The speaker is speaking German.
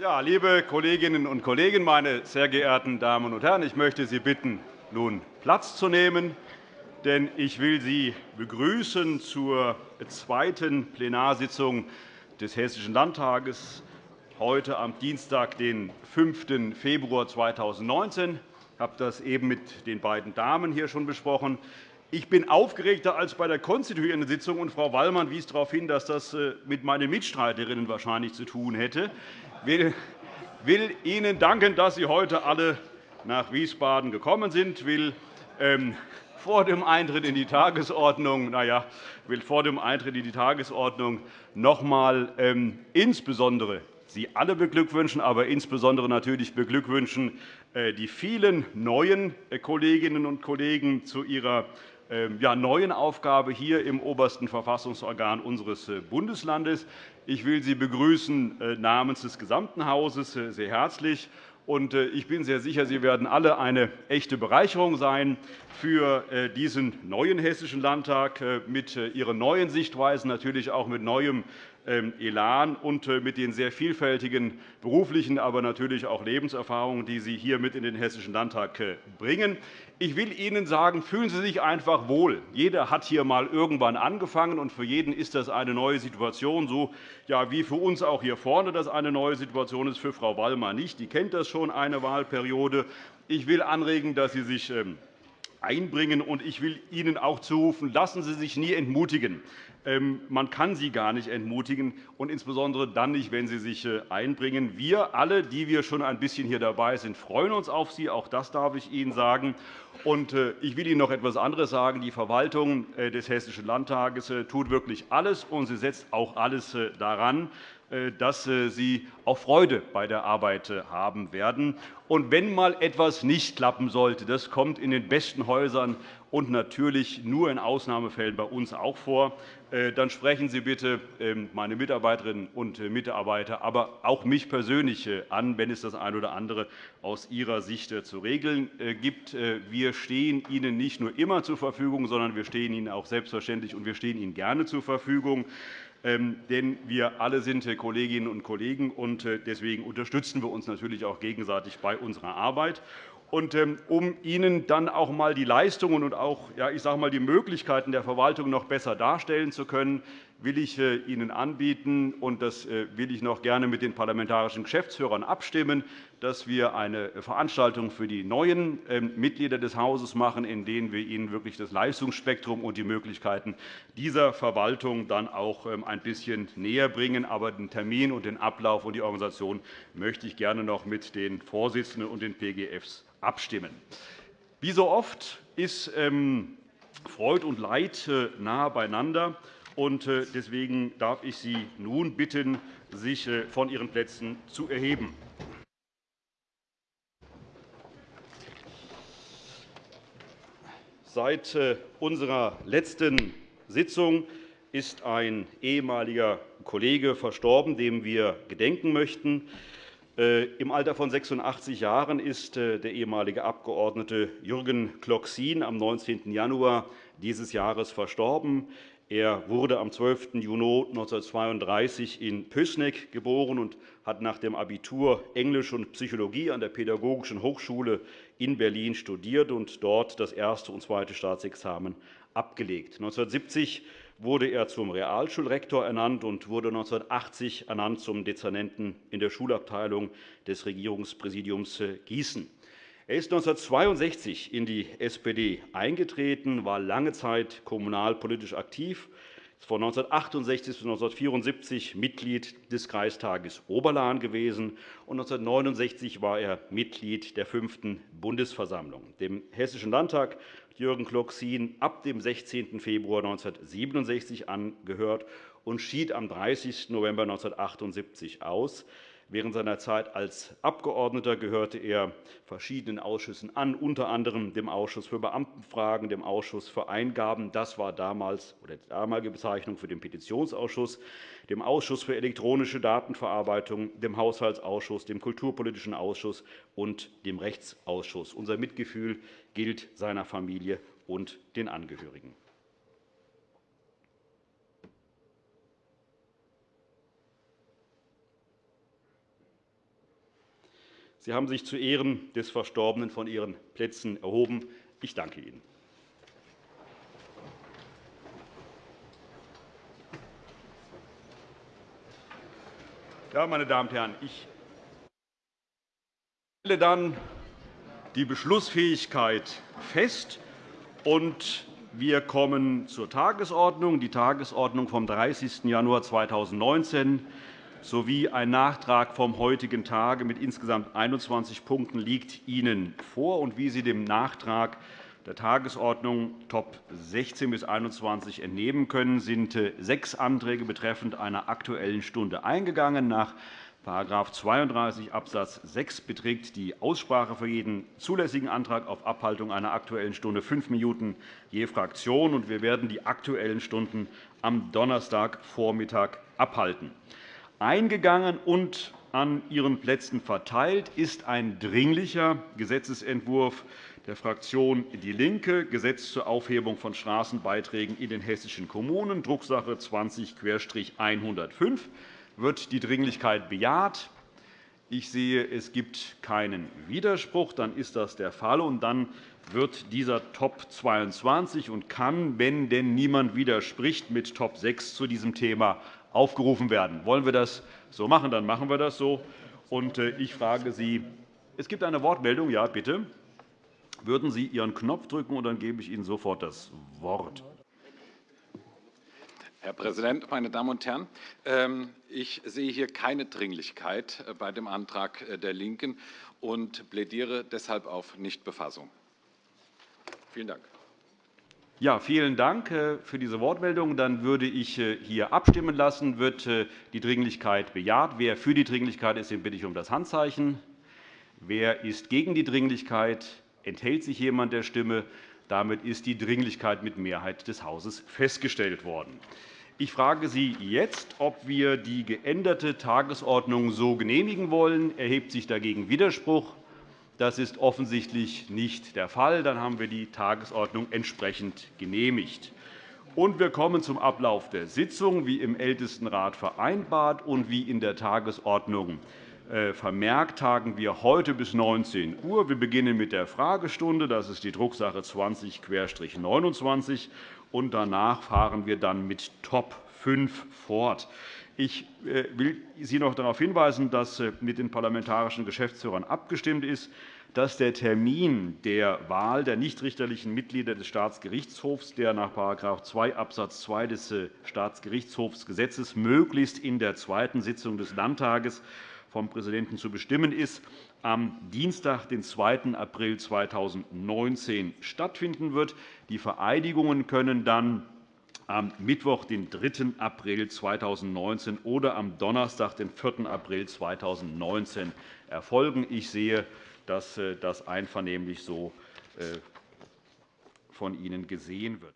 Ja, liebe Kolleginnen und Kollegen, meine sehr geehrten Damen und Herren! Ich möchte Sie bitten, nun Platz zu nehmen, denn ich will Sie begrüßen zur zweiten Plenarsitzung des Hessischen Landtages heute am Dienstag, den 5. Februar 2019. Ich habe das eben mit den beiden Damen hier schon besprochen. Ich bin aufgeregter als bei der konstituierenden Sitzung, und Frau Wallmann wies darauf hin, dass das äh, mit meinen Mitstreiterinnen wahrscheinlich zu tun hätte. Ich will Ihnen danken, dass Sie heute alle nach Wiesbaden gekommen sind. Will ähm, vor dem Eintritt in die Tagesordnung, na ja, will vor dem Eintritt in die Tagesordnung noch einmal ähm, insbesondere Sie alle beglückwünschen, aber insbesondere natürlich beglückwünschen äh, die vielen neuen äh, Kolleginnen und Kollegen zu ihrer ähm, neuen Aufgabe hier im obersten Verfassungsorgan unseres äh, Bundeslandes. Ich will Sie begrüßen namens des gesamten Hauses sehr herzlich ich bin sehr sicher, Sie werden alle eine echte Bereicherung sein für diesen neuen Hessischen Landtag mit Ihren neuen Sichtweisen, natürlich auch mit neuem Elan und äh, mit den sehr vielfältigen beruflichen, aber natürlich auch Lebenserfahrungen, die Sie hier mit in den Hessischen Landtag äh, bringen. Ich will Ihnen sagen, fühlen Sie sich einfach wohl. Jeder hat hier einmal irgendwann angefangen, und für jeden ist das eine neue Situation, so wie für uns auch hier vorne das eine neue Situation ist, für Frau Wallmer nicht. Die kennt das schon eine Wahlperiode. Ich will anregen, dass Sie sich ähm, einbringen. Und ich will Ihnen auch zurufen, lassen Sie sich nie entmutigen. Ähm, man kann Sie gar nicht entmutigen, und insbesondere dann nicht, wenn Sie sich äh, einbringen. Wir alle, die wir schon ein bisschen hier dabei sind, freuen uns auf Sie. Auch das darf ich Ihnen sagen. Und äh, ich will Ihnen noch etwas anderes sagen. Die Verwaltung äh, des Hessischen Landtages tut wirklich alles, und sie setzt auch alles daran, dass Sie auch Freude bei der Arbeit haben werden. Und wenn einmal etwas nicht klappen sollte, das kommt in den besten Häusern und natürlich nur in Ausnahmefällen bei uns auch vor. Äh, dann sprechen Sie bitte ähm, meine Mitarbeiterinnen und äh, Mitarbeiter, aber auch mich persönlich äh, an, wenn es das eine oder andere aus Ihrer Sicht zu regeln gibt. Wir stehen Ihnen nicht nur immer zur Verfügung, sondern wir stehen Ihnen auch selbstverständlich und wir stehen Ihnen gerne zur Verfügung. Ähm, denn wir alle sind Kolleginnen und Kollegen, und deswegen unterstützen wir uns natürlich auch gegenseitig bei unserer Arbeit. Und, ähm, um Ihnen dann auch einmal die Leistungen und auch ja, ich sage mal, die Möglichkeiten der Verwaltung noch besser darstellen zu können, will ich äh, Ihnen anbieten, und das äh, will ich noch gerne mit den parlamentarischen Geschäftsführern abstimmen, dass wir eine Veranstaltung für die neuen ähm, Mitglieder des Hauses machen, in denen wir ihnen wirklich das Leistungsspektrum und die Möglichkeiten dieser Verwaltung dann auch ähm, ein bisschen näher bringen. Aber den Termin und den Ablauf und die Organisation möchte ich gerne noch mit den Vorsitzenden und den PGFs abstimmen. Wie so oft ist ähm, Freud und Leid äh, nahe beieinander. Äh, deswegen darf ich Sie nun bitten, sich äh, von Ihren Plätzen zu erheben. Seit unserer letzten Sitzung ist ein ehemaliger Kollege verstorben, dem wir gedenken möchten. Äh, Im Alter von 86 Jahren ist äh, der ehemalige Abgeordnete Jürgen Kloxin am 19. Januar dieses Jahres verstorben. Er wurde am 12. Juni 1932 in Pößneck geboren und hat nach dem Abitur Englisch und Psychologie an der Pädagogischen Hochschule in Berlin studiert und dort das erste und zweite Staatsexamen abgelegt. 1970 wurde er zum Realschulrektor ernannt und wurde 1980 ernannt zum Dezernenten in der Schulabteilung des Regierungspräsidiums Gießen. Er ist 1962 in die SPD eingetreten, war lange Zeit kommunalpolitisch aktiv, von 1968 bis 1974 Mitglied des Kreistages Oberlahn gewesen. und 1969 war er Mitglied der 5. Bundesversammlung. Dem Hessischen Landtag Jürgen Kloxin ab dem 16. Februar 1967 angehört und schied am 30. November 1978 aus. Während seiner Zeit als Abgeordneter gehörte er verschiedenen Ausschüssen an, unter anderem dem Ausschuss für Beamtenfragen, dem Ausschuss für Eingaben. Das war damals oder die damalige Bezeichnung für den Petitionsausschuss, dem Ausschuss für elektronische Datenverarbeitung, dem Haushaltsausschuss, dem Kulturpolitischen Ausschuss und dem Rechtsausschuss. Unser Mitgefühl gilt seiner Familie und den Angehörigen. Sie haben sich zu Ehren des Verstorbenen von Ihren Plätzen erhoben. Ich danke Ihnen. Ja, meine Damen und Herren, ich stelle dann die Beschlussfähigkeit fest. Und wir kommen zur Tagesordnung. Die Tagesordnung vom 30. Januar 2019 sowie ein Nachtrag vom heutigen Tage mit insgesamt 21 Punkten liegt Ihnen vor. Und wie Sie dem Nachtrag der Tagesordnung Top 16 bis 21 entnehmen können, sind äh, sechs Anträge betreffend einer Aktuellen Stunde eingegangen. Nach § 32 Abs. 6 beträgt die Aussprache für jeden zulässigen Antrag auf Abhaltung einer Aktuellen Stunde fünf Minuten je Fraktion. Wir werden die Aktuellen Stunden am Donnerstagvormittag abhalten. Eingegangen und an Ihren Plätzen verteilt ist ein Dringlicher Gesetzentwurf der Fraktion DIE LINKE, Gesetz zur Aufhebung von Straßenbeiträgen in den hessischen Kommunen, Drucksache 20-105. Wird die Dringlichkeit bejaht? Ich sehe, es gibt keinen Widerspruch. Dann ist das der Fall. Und dann wird dieser Top 22 und kann, wenn denn niemand widerspricht, mit Top 6 zu diesem Thema aufgerufen werden. Wollen wir das so machen? Dann machen wir das so. Äh, ich frage Sie, es gibt eine Wortmeldung. Ja, bitte. Würden Sie Ihren Knopf drücken, und dann gebe ich Ihnen sofort das Wort. Herr Präsident, meine Damen und Herren! Ähm, ich sehe hier keine Dringlichkeit äh, bei dem Antrag äh, der LINKEN und plädiere deshalb auf Nichtbefassung. Vielen Dank. Ja, vielen Dank äh, für diese Wortmeldung. Dann würde ich hier abstimmen lassen. Wird die Dringlichkeit bejaht? Wer für die Dringlichkeit ist, den bitte ich um das Handzeichen. Wer ist gegen die Dringlichkeit? Enthält sich jemand der Stimme? Damit ist die Dringlichkeit mit Mehrheit des Hauses festgestellt worden. Ich frage Sie jetzt, ob wir die geänderte Tagesordnung so genehmigen wollen. Erhebt sich dagegen Widerspruch? Das ist offensichtlich nicht der Fall. Dann haben wir die Tagesordnung entsprechend genehmigt. Und wir kommen zum Ablauf der Sitzung, wie im Ältestenrat vereinbart und wie in der Tagesordnung äh, vermerkt tagen wir heute bis 19 Uhr. Wir beginnen mit der Fragestunde. Das ist die Drucksache 20-29. Und danach fahren wir dann mit Top 5 fort. Ich äh, will Sie noch darauf hinweisen, dass äh, mit den parlamentarischen Geschäftsführern abgestimmt ist, dass der Termin der Wahl der nichtrichterlichen Mitglieder des Staatsgerichtshofs, der nach § 2 Abs. 2 des Staatsgerichtshofsgesetzes möglichst in der zweiten Sitzung des Landtages vom Präsidenten zu bestimmen ist, am Dienstag, den 2. April 2019 stattfinden wird. Die Vereidigungen können dann am Mittwoch, den 3. April 2019 oder am Donnerstag, den 4. April 2019 erfolgen. Ich sehe, dass äh, das einvernehmlich so äh, von Ihnen gesehen wird.